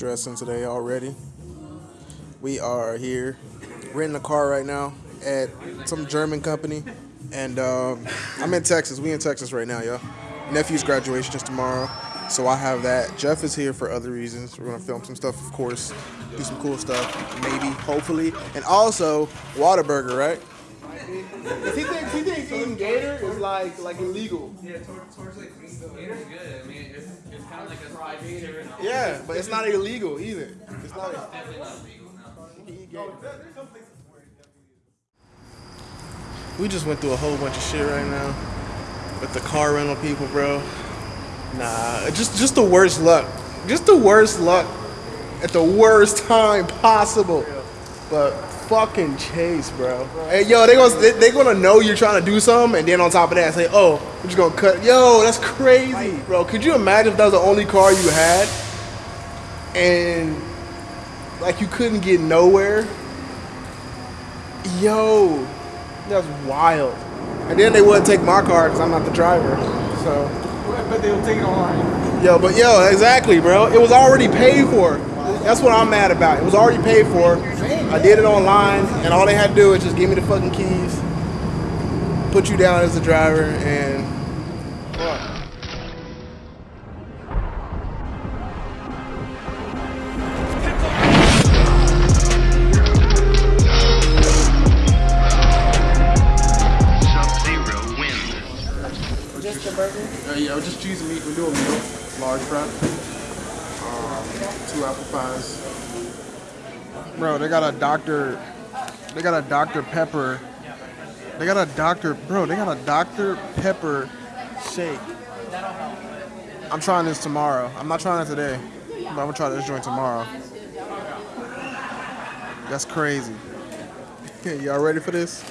dressing today already. We are here renting a car right now at some German company, and um, I'm in Texas. We in Texas right now, y'all. Nephew's graduation is tomorrow, so I have that. Jeff is here for other reasons. We're gonna film some stuff, of course, do some cool stuff, maybe, hopefully, and also Whataburger, right? Cause he thinks he thinks eating gator is like like illegal. Yeah, towards, towards like Gator's good. I mean, it's, it's kind of like a fried gator. Yeah, but it's not illegal either. It's not. Definitely not illegal now. You can eat gator. We just went through a whole bunch of shit right now with the car rental people, bro. Nah, just just the worst luck. Just the worst luck at the worst time possible. But fucking chase, bro. Hey, yo, they gonna they, they gonna know you're trying to do something, and then on top of that, say, oh, we're just gonna cut. Yo, that's crazy, bro. Could you imagine if that was the only car you had, and like you couldn't get nowhere? Yo, that's wild. And then they wouldn't take my car because I'm not the driver. So, But they'll take it online. yo, but yo, exactly, bro. It was already paid for. That's what I'm mad about. It was already paid for. I did it online, and all they had to do is just give me the fucking keys, put you down as the driver, and. Wins. Uh, yeah, just cheese and meat. We do a meal, large fry. Um, two apple pies. Bro, they got a Dr. They got a Dr. Pepper. They got a Dr. Bro, they got a Dr. Pepper shake. I'm trying this tomorrow. I'm not trying it today, but I'm gonna try this joint tomorrow. That's crazy. Y'all ready for this?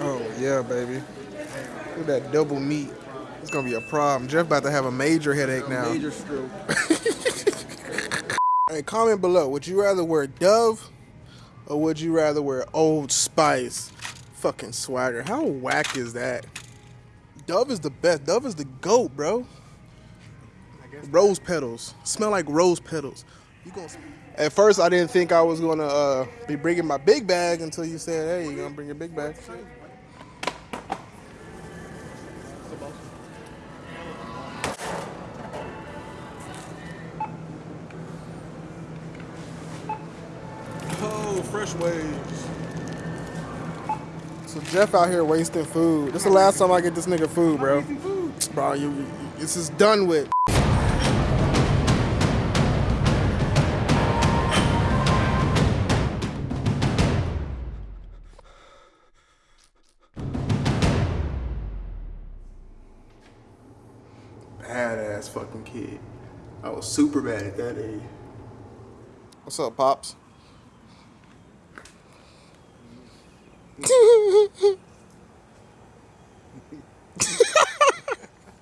Oh yeah, baby. Look at that double meat. It's gonna be a problem. Jeff about to have a major headache now. Major stroke. Hey, comment below. Would you rather wear Dove or would you rather wear Old Spice? Fucking swagger. How whack is that? Dove is the best. Dove is the goat, bro. Rose petals. Smell like rose petals. You gonna At first, I didn't think I was gonna uh, be bringing my big bag until you said, "Hey, you gonna bring your big bag?" So Jeff out here wasting food. This is the last time I get this nigga food, bro. Bro, you, you this is done with. Badass fucking kid. I was super bad at that age. What's up, pops?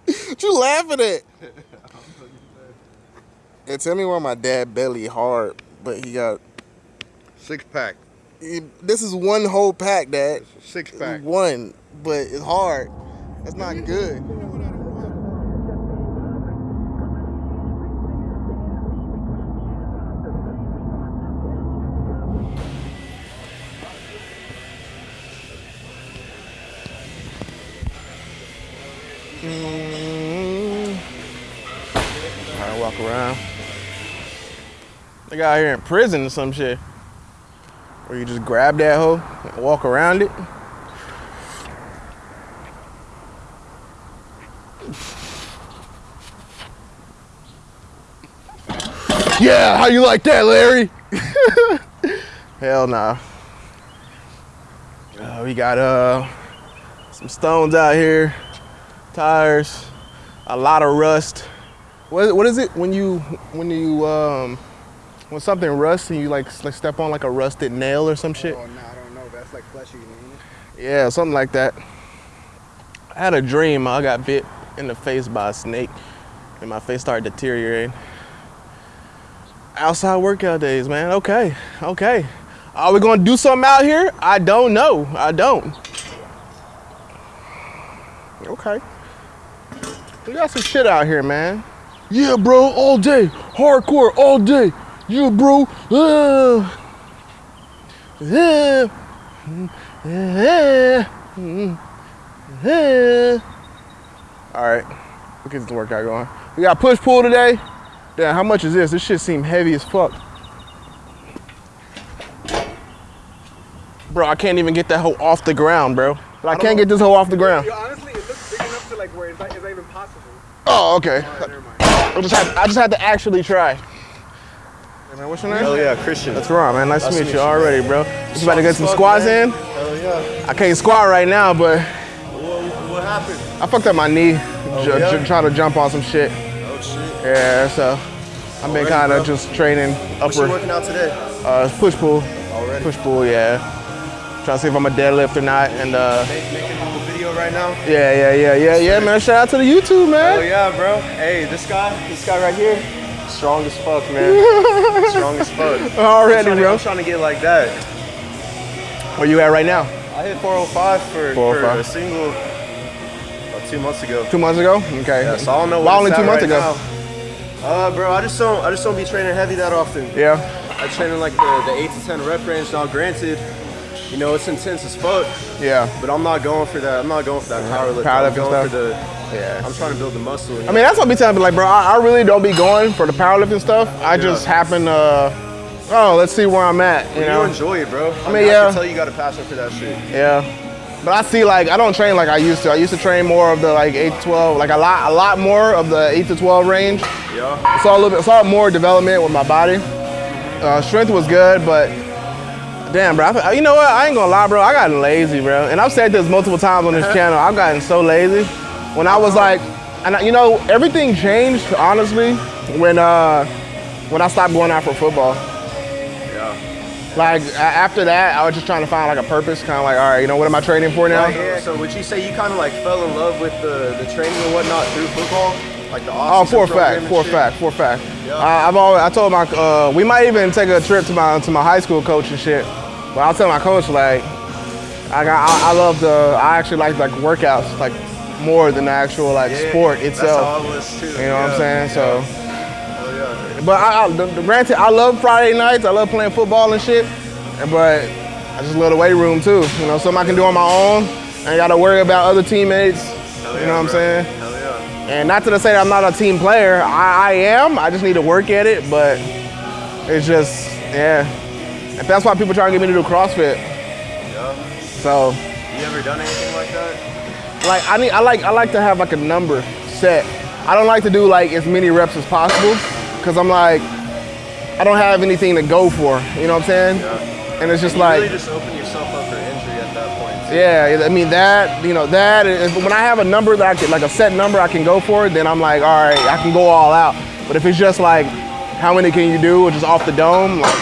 What you laughing at? Yeah, tell me why my dad belly hard, but he got. Six pack. he- this is one whole pack, Dad. Six pack. One, but it's hard. That's not good. Around. They got out here in prison or some shit. Where you just grab that hoe and walk around it. Yeah, how you like that, Larry? Hell nah. Uh, we got uh some stones out here, tires, a lot of rust. What, what is it when you when you um when something rusts and you like, like step on like a rusted nail or some shit? Oh no, I don't know. That's like fleshy? Yeah, something like that. I had a dream. I got bit in the face by a snake, and my face started deteriorating. Outside workout days, man. Okay, okay. Are we gonna do something out here? I don't know. I don't. Okay. We got some shit out here, man. Yeah, bro, all day. Hardcore, all day. Yeah, bro. Uh. All right, we'll get this workout going. We got push pull today. Damn, how much is this? This shit seem heavy as fuck. Bro, I can't even get that hoe off the ground, bro. But I can't get this hoe off the ground. honestly, it looks big enough to like where it's not, it's not even possible. Oh, okay. Never mind. I just had, I just had to actually try. Hey, man, what's your name? Hell yeah, Christian. That's right, man. Nice, to meet you you, already, bro. You about to get some Fuck, squats man. in? Hell yeah. I can't squat right now, but What, what happened? I fucked up my knee ju- Oh, yeah? trying to jump on some shit. Oh shit. Yeah, so I've been kind of just training What you working out today? uh, push pull, Already. push pull. Yeah, trying to see if I'm a deadlift or not. And uh, Make, making a little video right now. yeah, yeah, yeah, yeah, yeah, man. Shout out to the YouTube, man. Oh yeah, bro. Hey, this guy, this guy right here, strong as fuck, man. strong as fuck. I'm Already, to, bro. I'm trying to get like that. Where you at right now? I hit 405 for, for a single about two months ago. Two months ago. Okay. Yeah, so I don't know Why only two months right ago? now. Uh, bro, I just don't, I just don't be training heavy that often. Yeah. I train in like the, the eight to ten rep range. Now, granted, you know it's intense as fuck, Yeah. but I'm not going for that. I'm not going for that power lift. Powerlifting I'm going stuff. for the. Yeah. I'm trying to build the muscle. you I know? mean, that's what I be telling people, like, bro, I, I really don't be going for the powerlifting stuff. I just happen to, oh, let's see where I'm at, you you enjoy it, bro. I, mean, mean, I yeah. can tell you got a passion for that shit. Yeah. But I see like I don't train like I used to. I used to train more of the like 8 to 12, like a lot a lot more of the 8 to 12 range. Yeah. Saw a little bit saw more development with my body. Uh, strength was good, but damn, bro. I, you know what? I ain't gonna lie, bro. I gotten lazy, bro. And I've said this multiple times on this channel. I've gotten so lazy. When I was like, and I, you know, everything changed honestly when uh when I stopped going out for football. Yeah. Like after that, I was just trying to find like a purpose, kind of like, all right, you know, what am I training for now? Yeah. So would you say you kind of like fell in love with the, the training and whatnot through football, like the Oh, for a fact, for a fact, for a fact. I, I've always, I told my, uh, we might even take a trip to my to my high school coach and shit. But I'll tell my coach like, I got, I, I love the, I actually like like workouts like more than the actual like sport That's itself. how I was too. You know what I'm saying? So, Hell oh, yeah. but I, I the, the, granted, I love Friday nights. I love playing football and shit. But I just love the weight room too. You know, something I can do on my own. I ain't got to worry about other teammates. Hell you know what I'm bro. saying? Hell yeah. And not to say that I'm not a team player. I, I am. I just need to work at it. But it's just, yeah. And that's why people try to get me to do CrossFit. Yeah. So, You ever done anything like that? like, I need, I like, I like to have like a number set. I don't like to do like as many reps as possible, because I'm like, I don't have anything to go for. You know what I'm saying? Yeah. And it's just You like, really just open yourself up for injury at that point. too. Yeah, I mean that, you know, that is, when I have a number that I can, like a set number I can go for, then I'm like, all right, I can go all out. But if it's just like, how many can you do, or just off the dome, like,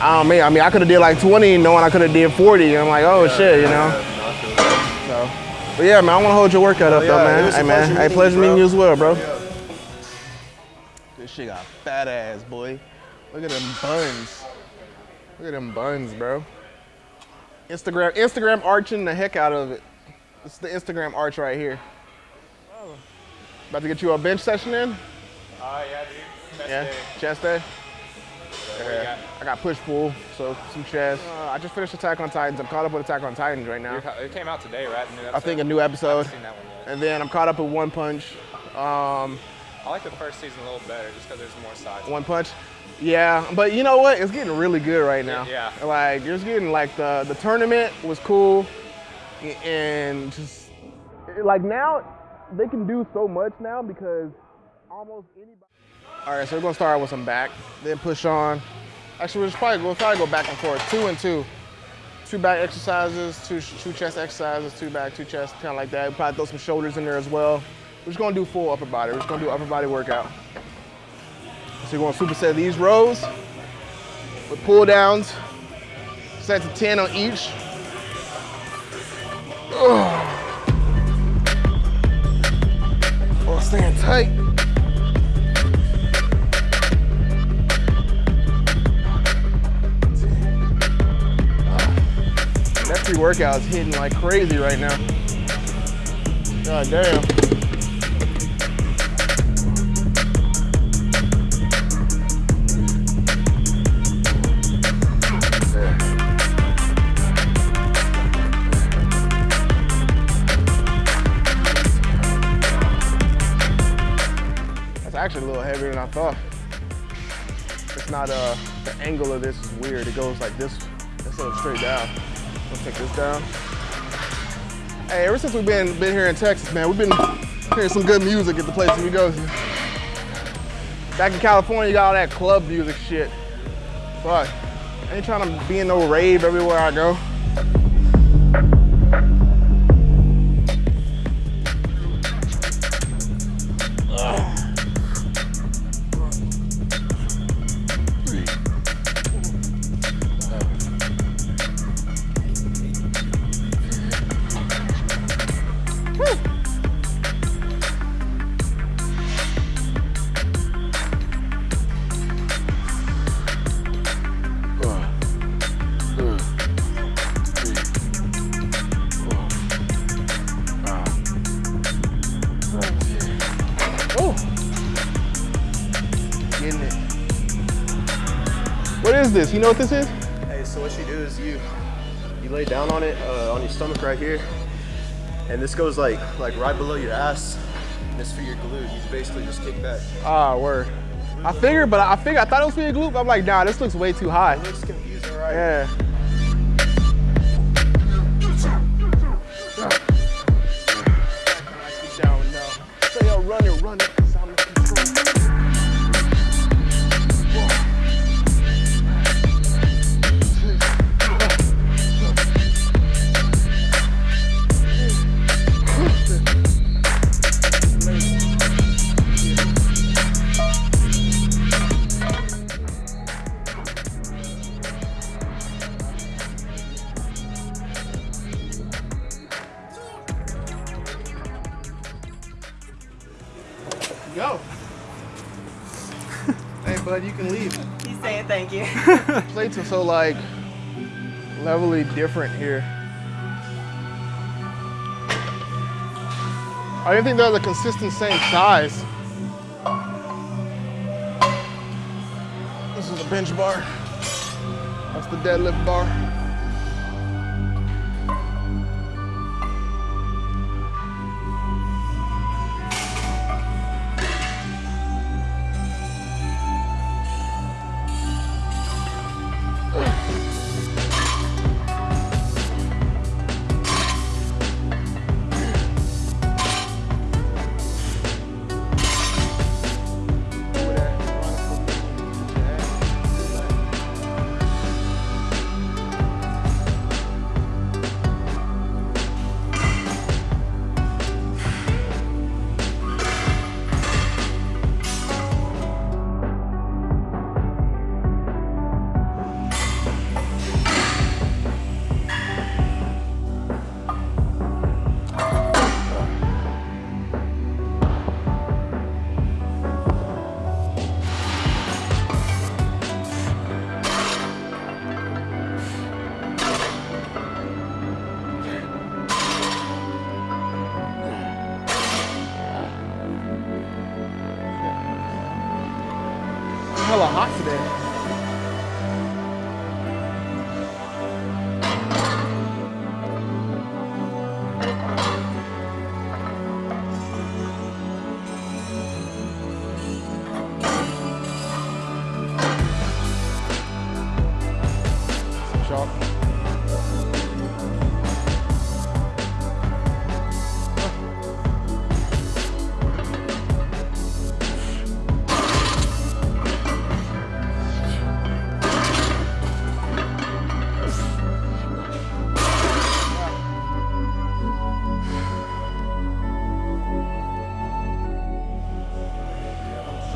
I don't mean, I mean, I could have did like 20, knowing I could have did 40, and I'm like, oh shit, you know. Yeah, no, I feel that. So, but yeah, man, I want to hold your workout up Oh, though, man. it was a Hey, man, hey, pleasure you, meeting you as well, bro. Yeah. This shit got fat ass, boy. Look at them buns. Look at them buns, bro. Instagram, Instagram arching the heck out of it. It's the Instagram arch right here. Oh. About to get you a bench session in? Oh yeah, dude. Best Yeah, day. chest day. Got? I got push pull, so some chest. Uh, I just finished Attack on Titans. I'm caught up with Attack on Titans right now. It came out today, right? I think a new episode. I seen that one yet. And then I'm caught up with One Punch. Um, I like the first season a little better just because there's more sides. One Punch. Yeah, but you know what? It's getting really good right now. Yeah. Like it's getting like the the tournament was cool, and just like now they can do so much now because almost anybody. All right, so we're gonna start with some back, then push on. Actually, we'll just probably we'll probably go back and forth, two and two. Two back exercises, two two chest exercises, two back, two chest, kind of like that. We'll probably throw some shoulders in there as well. We're just gonna do full upper body. We're just gonna do upper body workout. So you're gonna superset these rows with pull downs, set to 10 on each. Ugh. Oh, staying tight. pre-workout is hitting like crazy right now. God damn. actually a little heavier than I thought. It's not, uh, the angle of this is weird. It goes like this instead of straight down. Take this down. Hey, ever since we've been, been here in Texas, man, we've been hearing some good music at the places we go to. Back in California, you got all that club music shit. But I ain't trying to be in no rave everywhere I go. You know what this is? Hey, so what you do is you you lay down on it uh, on your stomach right here, and this goes like like right below your ass. And it's for your glute. You basically just kick back. Ah, word. I figured, but I figured I thought it was for your glute. but I'm like, nah, this looks way too high. It looks confusing, right? Yeah. So like levelly different here. I didn't think they're the consistent same size. This is a bench bar. That's the deadlift bar.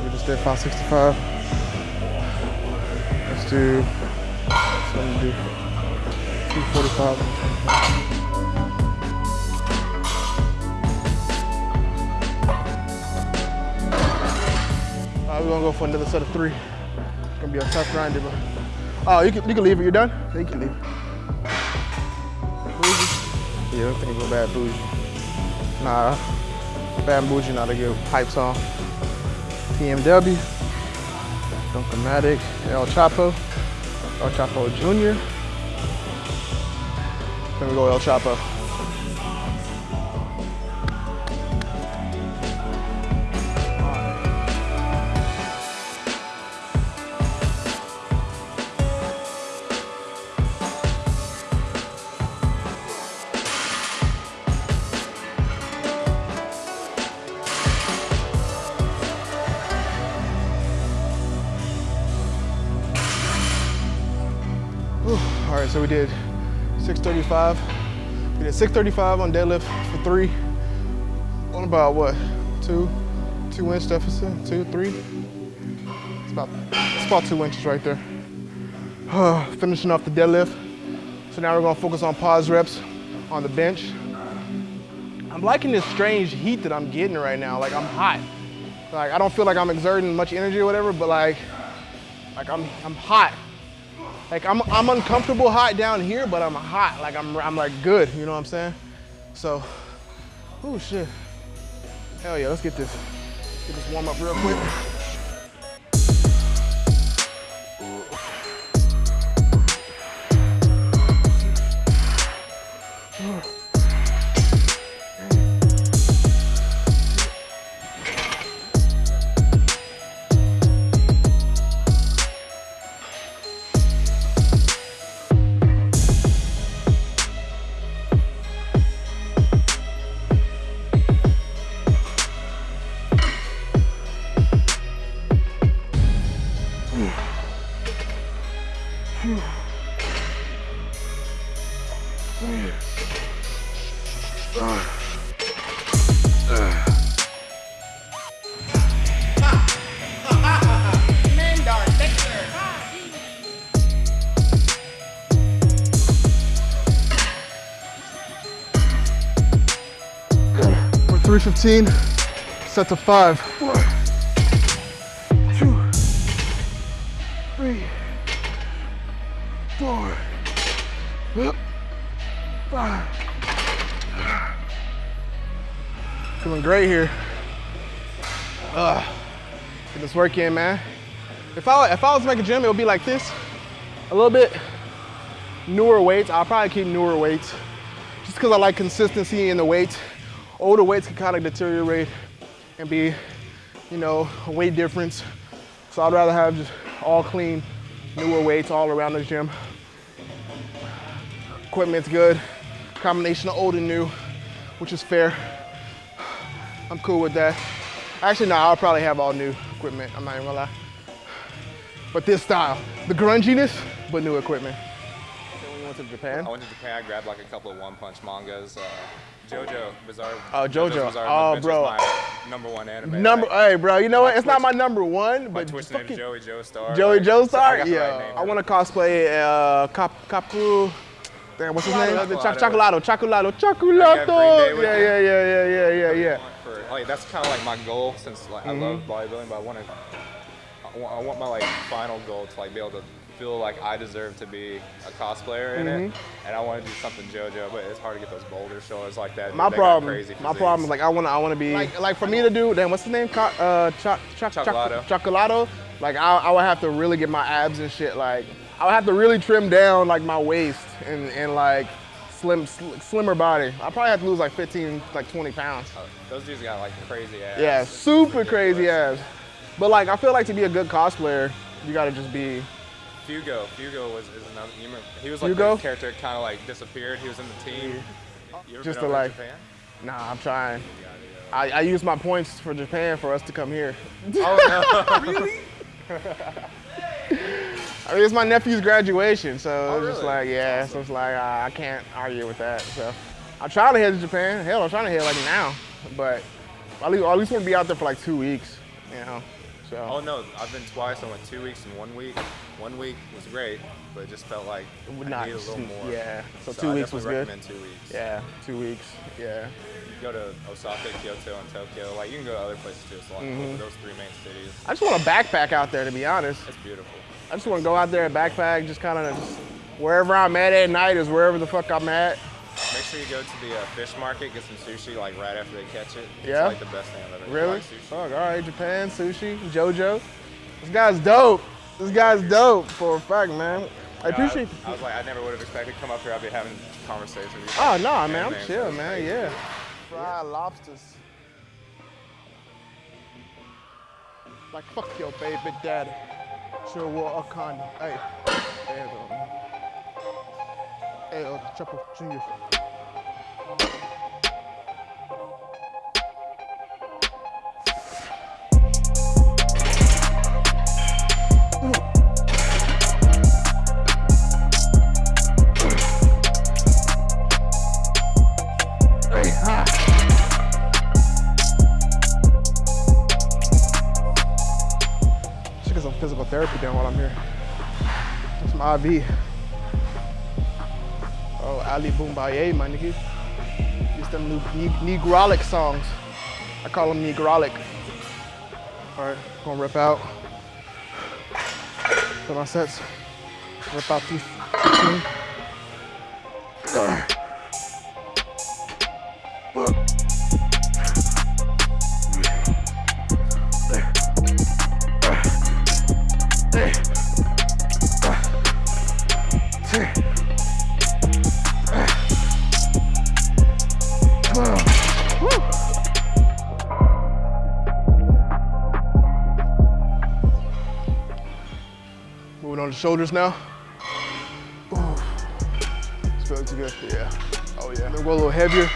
We just did 565. Let's do, let's do 245. All right, we're gonna go for another set of three. It's gonna be a tough grind, but oh, you can you can leave it. You're done. Yeah, you can leave. Bougie. Yeah, I think go bad bougie. Nah, bad bougie not a good hype song. PMW, Dunkomatic, El Chapo, El Chapo Jr. Then we go El Chapo. So we did 635. We did 635 on deadlift for three. On about what? Two, two inch deficit, two, three. It's about, it's about two inches right there. Finishing off the deadlift. So now we're gonna focus on pause reps on the bench. I'm liking this strange heat that I'm getting right now. Like I'm hot. Like I don't feel like I'm exerting much energy or whatever, but like, like I'm, I'm hot. Like I'm, I'm uncomfortable hot down here, but I'm hot. Like I'm, I'm like good. You know what I'm saying? So, oh shit. Hell yeah, let's get this, get this warm up real quick. For 315, set to five. One, two, three, four, five. Feeling great here. Ugh. Get this work in, man. If I, if I was to make a gym, it would be like this. A little bit newer weights. I'll probably keep newer weights just because I like consistency in the weights. Older weights can kind of deteriorate and be, you know, a weight difference. So I'd rather have just all clean, newer weights all around the gym. Equipment's good. Combination of old and new, which is fair. I'm cool with that. Actually, no, I'll probably have all new equipment. I'm not even gonna lie. But this style, the grunginess, but new equipment. Went to Japan. I went to Japan. I grabbed like a couple of One Punch mangas. Uh, JoJo Bizarre. Oh, JoJo. Bizarre Oh, bro. My number one anime. Number, Like, hey, bro, you know what? my It's not my number one, my but Twitch just name fucking is Joey Joestar. Joey like, Joe so I Star? got the right Yeah. I want to cosplay uh, Cap, Capu. Damn, what's his name? Chocolate. The Choc- Chocolado, Chocolado, Chocolado. Yeah, Green Day with Yeah, yeah, yeah, yeah, yeah, yeah. For, like that's kind of like my goal since like I love Mm-hmm. bodybuilding, but I want to. I want my like final goal to like be able to feel like I deserve to be a cosplayer in it, Mm-hmm. and I want to do something JoJo, but it's hard to get those boulder shoulders like that. My problem, crazy my physiques. problem is like I want to, I want to be like, like for me to do. Then what's his name? Co- uh, choc, choc, choc, Chocolado. Chocolado. Like I, I would have to really get my abs and shit. Like I would have to really trim down like my waist and and like slim, sl- slimmer body. I probably have to lose like 15, like 20 pounds. Uh, those dudes got like crazy ass. Yeah, super crazy abs. But like I feel like to be a good cosplayer, you gotta just be. Fugo, Fugo was is another. You remember, he was like Hugo? the character kind of like disappeared. He was in the team. You ever Just been to, over like- Japan? Nah, I'm trying. I, I use my points for Japan for us to come here. Oh no! really? I mean, it's my nephew's graduation, so it's just like, yeah, so it's like, uh, I can't argue with that. So I'm trying to head to Japan. Hell, I'm trying to head like now, but at least, at least want to be out there for like two weeks, you know. So Oh no, I've been twice. I went two weeks and one week. One week was great, but it just felt like it would not, a little more. yeah. So, So two I weeks was good. recommend two weeks. Yeah, two weeks. Yeah. You go to Osaka, Kyoto, and Tokyo. Like you can go to other places too. It's a lot Mm-hmm. cool, those three main cities. I just want to backpack out there, to be honest. It's beautiful. I just want to go out there and backpack, just kind of wherever I'm at at night is wherever the fuck I'm at. Make sure you go to the uh, fish market, get some sushi like right after they catch it. Yeah? It's like the best thing I've ever. Really? Like sushi. Fuck, all right, Japan, sushi, JoJo. This guy's dope. This guy's dope for a fact, man. I Yeah, appreciate. I, I was like, I never would have expected to come up here. I'd be having conversations with you. Oh no, man, I'm man, chill, man. crazy. Yeah. Fried lobsters. Like fuck your baby daddy. Sure what a condom. Hey. Triple Junior. Should get some physical therapy done while I'm here. Some IV. Ali Bomaye, my nigga. Just them new ne- Negrolic songs. I call them Negrolic. All right, gonna rip out. Put my sets. Rip out these. Shoulders now. Ooh. Good. Yeah. Oh yeah. Then go a little heavier.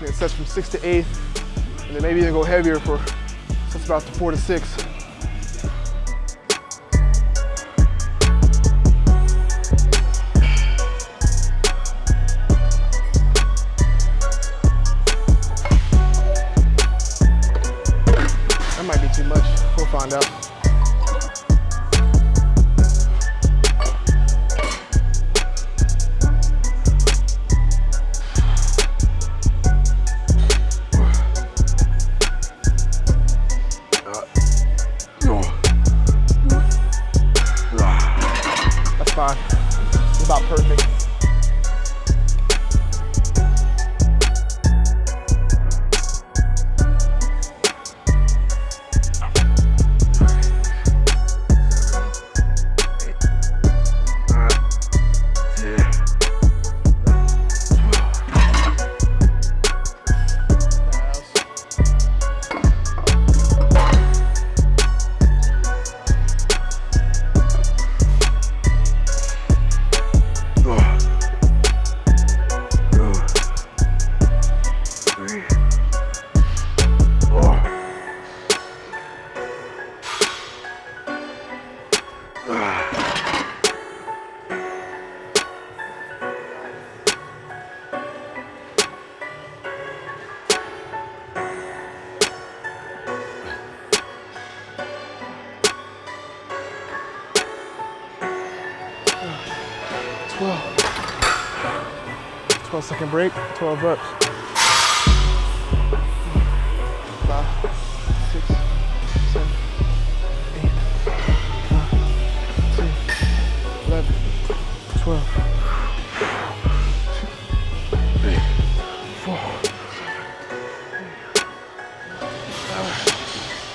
Then sets from six to eight. And then maybe even go heavier for sets about to four to six. It's about perfect. Twelve. 12 second break, 12 reps. Five, six, seven, eight, nine, 10, 11, 12. Three,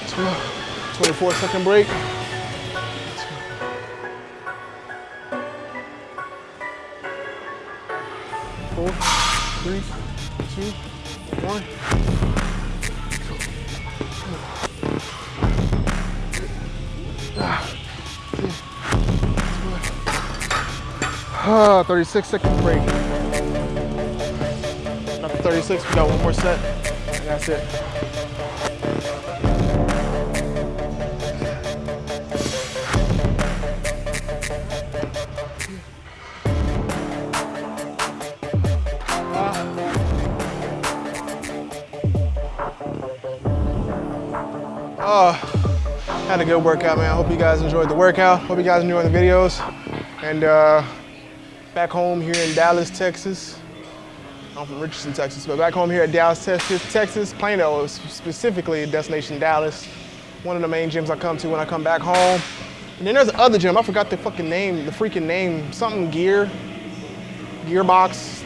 12, 24 second break. Ah, 36 second break. After 36, we got one more set. And that's it. Oh, had a good workout, man. I Hope you guys enjoyed the workout. Hope you guys enjoyed the videos. And uh, back home here in Dallas, Texas. I'm from Richardson, Texas, but back home here at Dallas, Texas, Texas, Plano, specifically Destination Dallas. One of the main gyms I come to when I come back home. And then there's another gym, I forgot the fucking name, the freaking name, something gear, gearbox,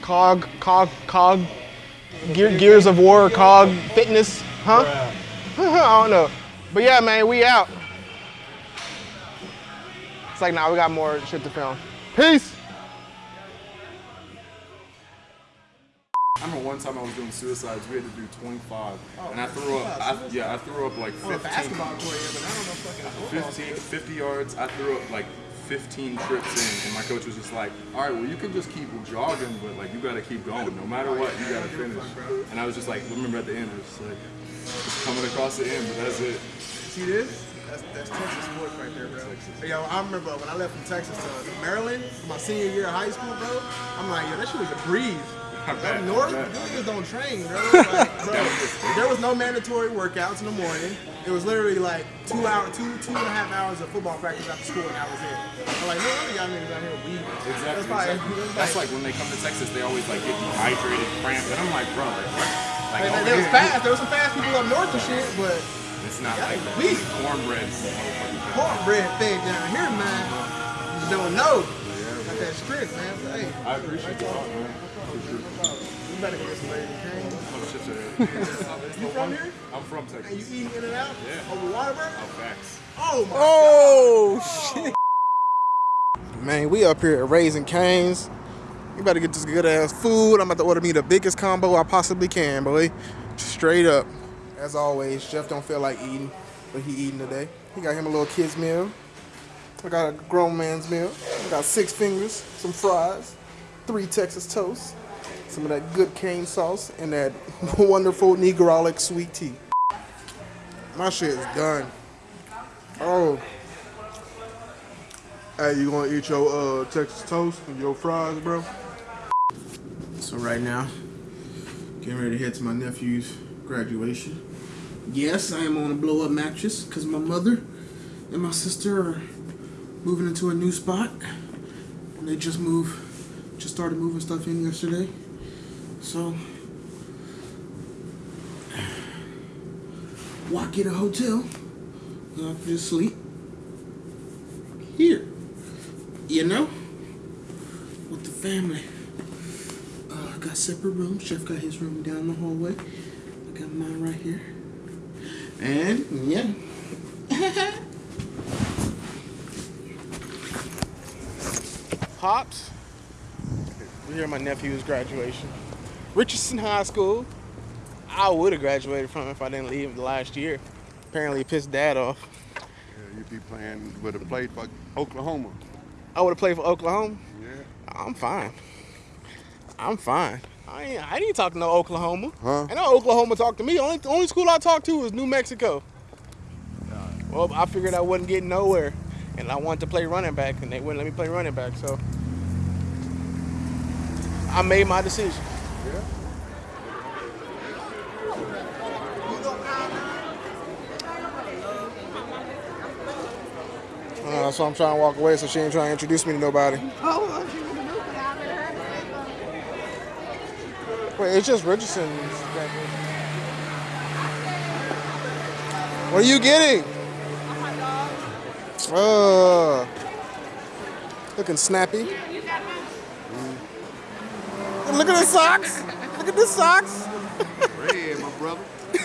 cog, cog, cog, gear, gears of war, cog, fitness, huh? I don't know. But yeah, man, we out. It's like, nah, we got more shit to film. Peace. I remember one time I was doing suicides, we had to do 25. and I threw up, I, yeah, I threw up like 15, basketball court, yeah, but I don't know fucking 15, 50 yards. I threw up like 15 trips in, and my coach was just like, all right, well, you can just keep jogging, but like, you gotta keep going. No matter what, you gotta finish. And I was just like, remember at the end, I was just like, just coming across the end, but that's it. See this? That's, that's Texas sports right there, bro. Yo, I remember when I left from Texas to Maryland for my senior year of high school, bro. I'm like, yo, that shit was a breeze. Up bet, north, niggas don't train, bro. Like, bro, there was no mandatory workouts in the morning. It was literally like two hour, two two and a half hours of football practice after school, and I was it. I'm like, no wonder y'all niggas out here weak. Exactly. That's, probably, exactly. that's That's like, like when they come to Texas, they always like get dehydrated, cramped, and I'm like, bro, like what? Like, like, there was fast. There was some fast people up north and shit, but It's not Yeah, like like that. weak. Cornbread. cornbread thing down here, man. You just don't know. Got that strength, man. So, hey, I appreciate the talk, man. you better get some Raising Cane's. Oh, shit. You from here? I'm from Texas. And you eating in and out? Yeah. Over Whataburger? Oh, facts. Oh my Oh shit. Man, we up here at Raising Canes. You better get this good ass food. I'm about to order me the biggest combo I possibly can, boy. Straight up. As always, Jeff don't feel like eating, but he eating today. He got him a little kid's meal. I got a grown man's meal. I got six fingers, some fries, three Texas toasts, some of that good cane sauce, and that wonderful Negrolic sweet tea. My shit is done. Oh. Hey, you gonna eat your uh, Texas toast and your fries, bro? So right now, getting ready to head to my nephew's graduation. Yes, I am on a blow up mattress because my mother and my sister are moving into a new spot. And they just moved, just started moving stuff in yesterday. So, why get a hotel? I can just sleep here. You know? With the family. Uh, got separate rooms. Chef got his room down the hallway. I got mine right here. And yeah. Pops. We're here at my nephew's graduation. Richardson High School. I would have graduated from if I didn't leave the last year. Apparently it pissed dad off. Yeah, you'd be playing, would have played for Oklahoma. I would have played for Oklahoma. Yeah. I'm fine. I'm fine. I ain't, I didn't talk to no Oklahoma. Huh? I know Oklahoma talked to me. Only only school I talked to was New Mexico. Well, I figured I wasn't getting nowhere, and I wanted to play running back, and they wouldn't let me play running back. So I made my decision. Uh, so I'm trying to walk away, so she ain't trying to introduce me to nobody. Wait, it's just Richardson. What are you getting? Uh, looking snappy. Look at the socks. Look at the socks. Red, my brother.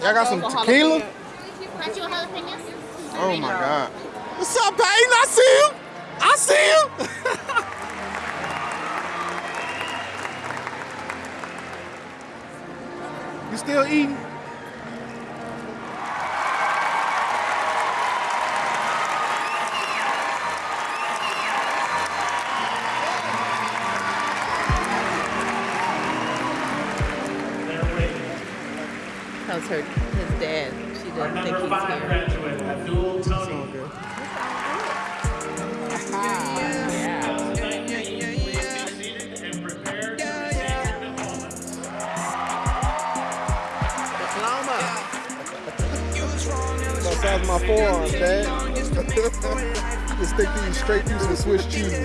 Y'all got some tequila? Got you a jalapeno? Oh my God. What's up, Peyton? I see you. I see you. still eating? How's her, his dad? She doesn't think he's here. That my forearm, Dad. Just stick these straight through some Swiss cheese.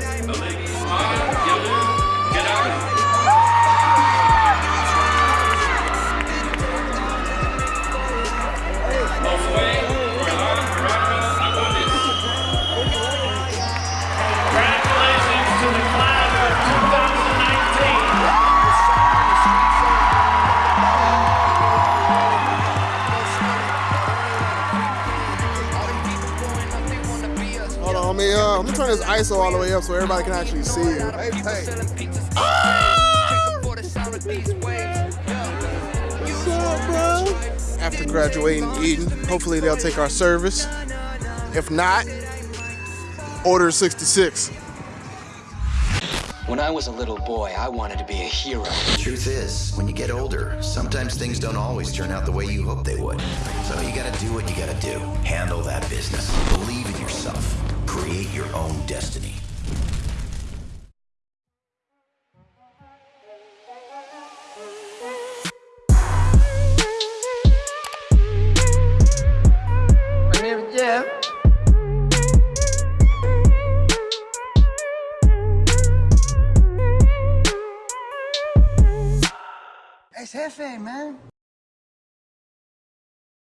On, let me, uh, let me turn this ISO all the way up so everybody can actually see it. Hey, hey. What's up, bro? After graduating and eating, hopefully they'll take our service. If not, order 66. When I was a little boy, I wanted to be a hero. Truth is, when you get older, sometimes things don't always turn out the way you hope they would. So you gotta do what you gotta do. Handle that business. Believe in yourself. Create your own destiny.